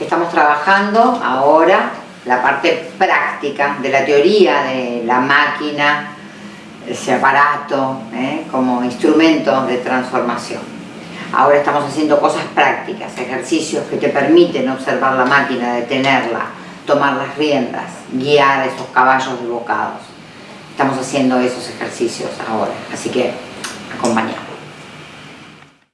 Estamos trabajando ahora la parte práctica de la teoría de la máquina, ese aparato, ¿eh? como instrumento de transformación. Ahora estamos haciendo cosas prácticas, ejercicios que te permiten observar la máquina, detenerla, tomar las riendas, guiar esos caballos de bocados. Estamos haciendo esos ejercicios ahora, así que acompañamos.